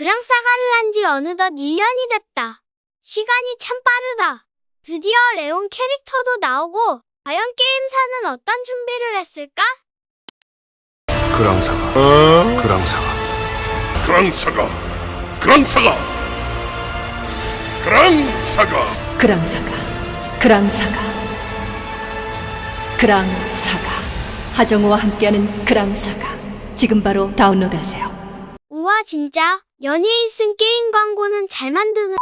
그랑 사가를 한 지 어느덧 1년이 됐다. 시간이 참 빠르다. 드디어 레온 캐릭터도 나오고 과연 게임사는 어떤 준비를 했을까? 그랑사가 어? 그랑사가 그랑사가 그랑사가 그랑사가 그랑사가 그랑사가 그랑사가 하정우와 함께하는 그랑사가 지금 바로 다운로드하세요. 진짜 연예인 쓴 게임 광고는 잘 만드는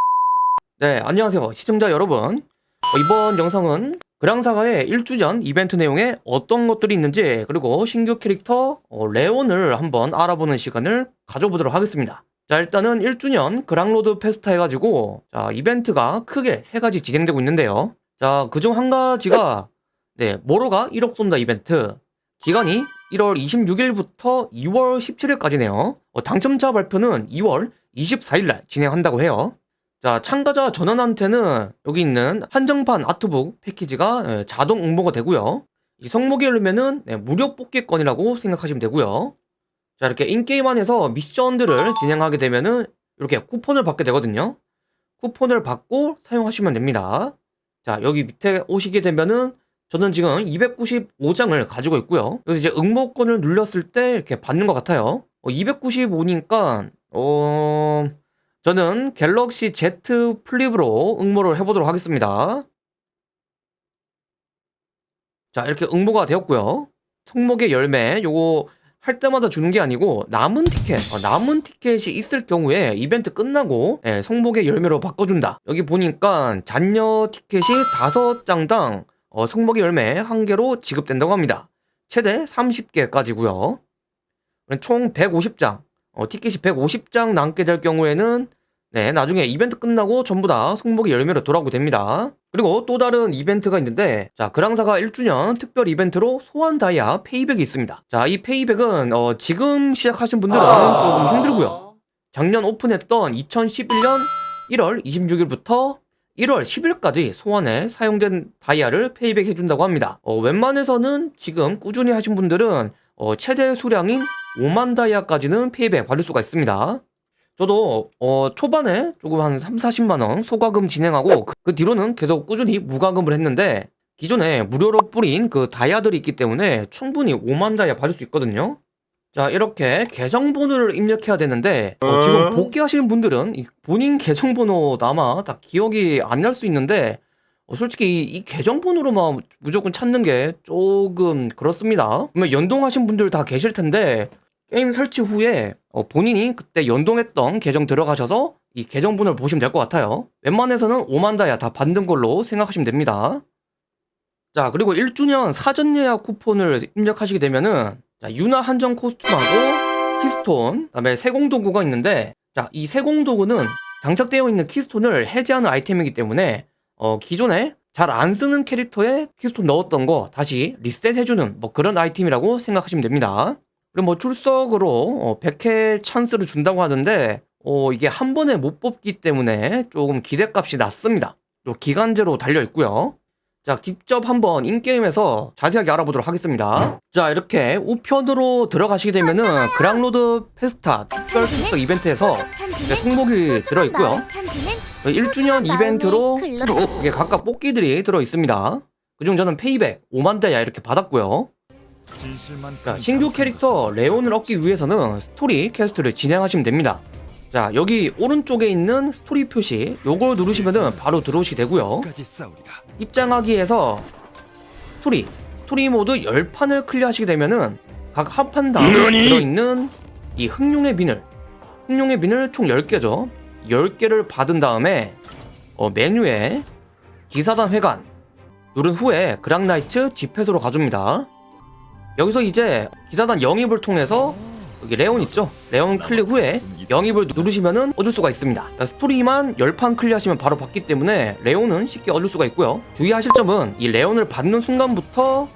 네, 안녕하세요. 시청자 여러분. 어, 이번 영상은 그랑사가의 1주년 이벤트 내용에 어떤 것들이 있는지 그리고 신규 캐릭터 어, 레온을 한번 알아보는 시간을 가져보도록 하겠습니다. 자, 일단은 1주년 그랑로드 페스타 해가지고 자, 이벤트가 크게 세 가지 진행되고 있는데요. 자, 그중 한 가지가 네, 모로가 1억 쏜다 이벤트. 기간이 1월 26일부터 2월 17일까지네요. 어, 당첨자 발표는 2월 24일날 진행한다고 해요. 자, 참가자 전원한테는 여기 있는 한정판 아트북 패키지가 예, 자동 응모가 되고요. 이 성목이 열리면은 네, 무료 뽑기권이라고 생각하시면 되고요. 자, 이렇게 인게임 안에서 미션들을 진행하게 되면은 이렇게 쿠폰을 받게 되거든요. 쿠폰을 받고 사용하시면 됩니다. 자, 여기 밑에 오시게 되면은 저는 지금 295장을 가지고 있고요. 그래서 이제 응모권을 눌렀을 때 이렇게 받는 것 같아요. 295니까 어... 저는 갤럭시 Z 플립으로 응모를 해보도록 하겠습니다. 자, 이렇게 응모가 되었고요. 성목의 열매, 요거 할 때마다 주는 게 아니고 남은 티켓, 어, 남은 티켓이 있을 경우에 이벤트 끝나고 예, 성목의 열매로 바꿔준다. 여기 보니까 잔여 티켓이 5장당 어, 성목의 열매 1개로 지급된다고 합니다. 최대 30개까지고요. 총 150장, 어, 티켓이 150장 남게 될 경우에는 네, 나중에 이벤트 끝나고 전부 다 성목의 열매로 돌아오게 됩니다. 그리고 또 다른 이벤트가 있는데 자, 그랑사가 1주년 특별 이벤트로 소환 다이아 페이백이 있습니다. 자, 이 페이백은 어, 지금 시작하신 분들은 조금 힘들고요. 작년 오픈했던 2011년 1월 26일부터 1월 10일까지 소환에 사용된 다이아를 페이백 해준다고 합니다. 어, 웬만해서는 지금 꾸준히 하신 분들은 어, 최대 수량인 5만 다이아까지는 페이백 받을 수가 있습니다. 저도 어, 초반에 조금 한 3, 40만원 소과금 진행하고 그, 그 뒤로는 계속 꾸준히 무과금을 했는데 기존에 무료로 뿌린 그 다이아들이 있기 때문에 충분히 5만 다이아 받을 수 있거든요. 자 이렇게 계정번호를 입력해야 되는데 어, 지금 복귀하시는 분들은 이 본인 계정번호 아마 다 기억이 안 날 수 있는데 어, 솔직히 이, 이 계정번호로만 무조건 찾는 게 조금 그렇습니다. 그러면 연동하신 분들 다 계실 텐데 게임 설치 후에 어, 본인이 그때 연동했던 계정 들어가셔서 이 계정번호를 보시면 될 것 같아요. 웬만해서는 5만 다이아 다 받는 걸로 생각하시면 됩니다. 자 그리고 1주년 사전 예약 쿠폰을 입력하시게 되면은 자, 유나 한정 코스튬하고 키스톤 그다음에 세공 도구가 있는데 자 이 세공 도구는 장착되어 있는 키스톤을 해제하는 아이템이기 때문에 어, 기존에 잘 안 쓰는 캐릭터에 키스톤 넣었던 거 다시 리셋해주는 뭐 그런 아이템이라고 생각하시면 됩니다. 그리고 뭐 출석으로 어, 100회 찬스를 준다고 하는데 어, 이게 한 번에 못 뽑기 때문에 조금 기대값이 낮습니다. 또 기간제로 달려 있고요. 자, 직접 한번 in-game에서 자세하게 알아보도록 하겠습니다. 자, 이렇게 우편으로 들어가시게 되면은 그랑로드 페스타 특별 출석 이벤트에서 네, 성목이 들어있고요. 1주년 이벤트로 이게 각각 뽑기들이 들어 있습니다. 그중 저는 페이백 5만 다이아 이렇게 받았고요. 자, 신규 캐릭터 레온을 얻기 위해서는 스토리 퀘스트를 진행하시면 됩니다. 자, 여기 오른쪽에 있는 스토리 표시 요걸 누르시면은 바로 들어오시게 되고요. 입장하기에서 스토리, 스토리 모드 10판을 클리어하시게 되면은 각 한 판당 들어있는 이 흑룡의 비늘 흑룡의 비늘 총 10개죠 10개를 받은 다음에 어, 메뉴에 기사단 회관 누른 후에 그랑나이츠 집회소로 가줍니다 여기서 이제 기사단 영입을 통해서 여기 레온 있죠? 레온 클릭 후에 영입을 누르시면은 얻을 수가 있습니다. 스토리만 10판 클리어하시면 바로 받기 때문에 레온은 쉽게 얻을 수가 있고요. 주의하실 점은 이 레온을 받는 순간부터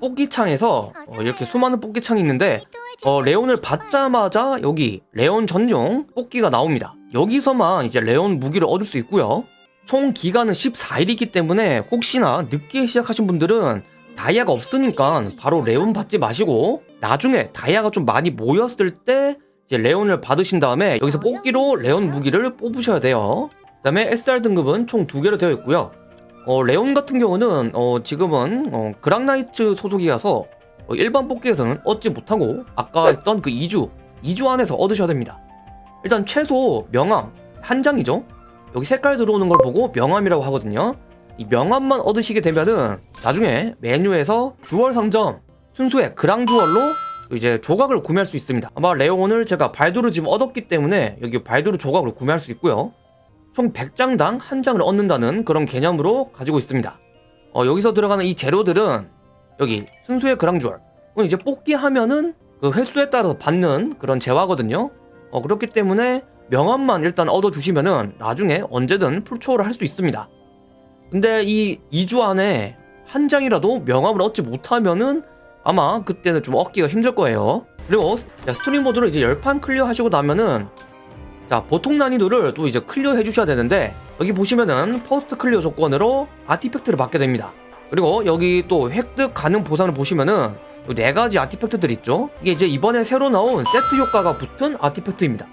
뽑기창에서 어, 이렇게 수많은 뽑기창이 있는데 어, 레온을 받자마자 여기 레온 전용 뽑기가 나옵니다. 여기서만 이제 레온 무기를 얻을 수 있고요. 총 기간은 14일이기 때문에 혹시나 늦게 시작하신 분들은 다이아가 없으니까 바로 레온 받지 마시고 나중에 다이아가 좀 많이 모였을 때 이제 레온을 받으신 다음에 여기서 뽑기로 레온 무기를 뽑으셔야 돼요. 그 다음에 SR 등급은 총 두 개로 되어 있고요. 어, 레온 같은 경우는 어, 지금은 어, 그랑나이츠 소속이라서 어, 일반 뽑기에서는 얻지 못하고 아까 했던 그 2주 2주 안에서 얻으셔야 됩니다. 일단 최소 명함 한 장이죠. 여기 색깔 들어오는 걸 보고 명함이라고 하거든요. 이 명함만 얻으시게 되면은 나중에 메뉴에서 주얼 상점 순수의 그랑 주얼로 이제 조각을 구매할 수 있습니다. 아마 레온을 제가 발도를 지금 얻었기 때문에 여기 발도르 조각을 구매할 수 있고요. 총 100장당 한 장을 얻는다는 그런 개념으로 가지고 있습니다. 어, 여기서 들어가는 이 재료들은 여기 순수의 그랑 주얼 이건 이제 뽑기 하면은 그 횟수에 따라서 받는 그런 재화거든요. 어, 그렇기 때문에 명함만 일단 얻어주시면은 나중에 언제든 풀초월을 할수 있습니다. 근데 이 2주 안에 한 장이라도 명함을 얻지 못하면은 아마 그때는 좀 얻기가 힘들 거예요. 그리고 자, 스토리 모드를 이제 10판 클리어 하시고 나면은 자, 보통 난이도를 또 이제 클리어 해주셔야 되는데 여기 보시면은 first clear 조건으로 artifact를 받게 됩니다. 그리고 여기 또 획득 가능 보상을 보시면은 요 네 가지 artifact들 있죠. 이게 이제 이번에 새로 나온 세트 효과가 붙은 artifact입니다.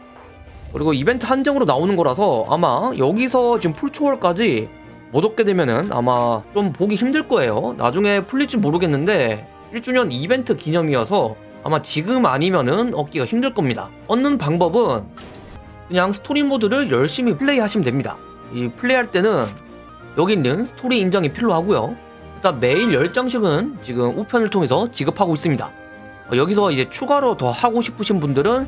그리고 이벤트 한정으로 나오는 거라서 아마 여기서 지금 풀초월까지 못 얻게 되면은 아마 좀 보기 힘들 거예요. 나중에 풀릴지 모르겠는데 1주년 이벤트 기념이어서 아마 지금 아니면은 얻기가 힘들 겁니다. 얻는 방법은 그냥 스토리 모드를 열심히 플레이 하시면 됩니다. 이 플레이할 때는 여기 있는 스토리 인정이 필요하고요. 일단 매일 10장씩은 지금 우편을 통해서 지급하고 있습니다. 어, 여기서 이제 추가로 더 하고 싶으신 분들은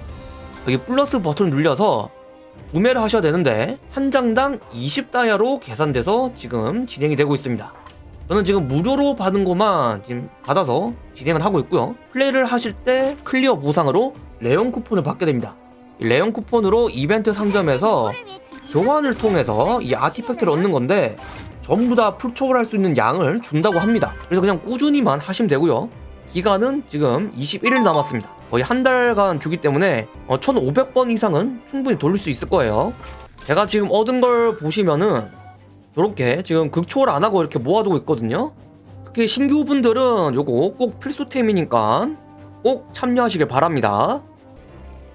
여기 플러스 버튼을 눌려서 구매를 하셔야 되는데 한 장당 20다이아로 계산돼서 지금 진행이 되고 있습니다. 저는 지금 무료로 받은 것만 지금 받아서 진행을 하고 있고요. 플레이를 하실 때 클리어 보상으로 레온 쿠폰을 받게 됩니다. 이 레온 쿠폰으로 이벤트 상점에서 교환을 통해서 이 artifact를 얻는 건데 전부 다 full초월할 수 있는 양을 준다고 합니다. 그래서 그냥 꾸준히만 하시면 되고요. 기간은 지금 21일 남았습니다. 거의 한 달간 주기 때문에 어, 1500번 이상은 충분히 돌릴 수 있을 거예요. 제가 지금 얻은 걸 보시면은 저렇게 지금 극초월 안 하고 이렇게 모아두고 있거든요. 특히 신규분들은 요거 꼭 필수템이니까 꼭 참여하시길 바랍니다.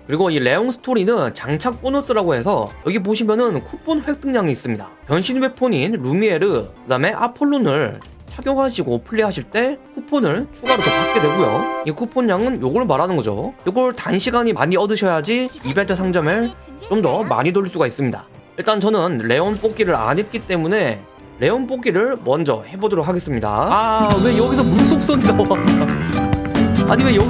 그리고 이 레옹 스토리는 장착 보너스라고 해서 여기 보시면은 쿠폰 획득량이 있습니다. 변신 웨폰인 루미에르, 그 다음에 아폴론을 착용하시고 플레이하실 때 쿠폰을 추가로 더 받게 되고요. 이 쿠폰량은 요걸 말하는 거죠. 요걸 단시간이 많이 얻으셔야지 이벤트 상점을 좀 더 많이 돌릴 수가 있습니다. 일단 저는 레온 뽑기를 안 했기 때문에 레온 뽑기를 먼저 해보도록 하겠습니다. 아, 왜 여기서 물속성이 나와? 아니 왜 여기